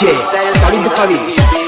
DJ, Khalid Khawish.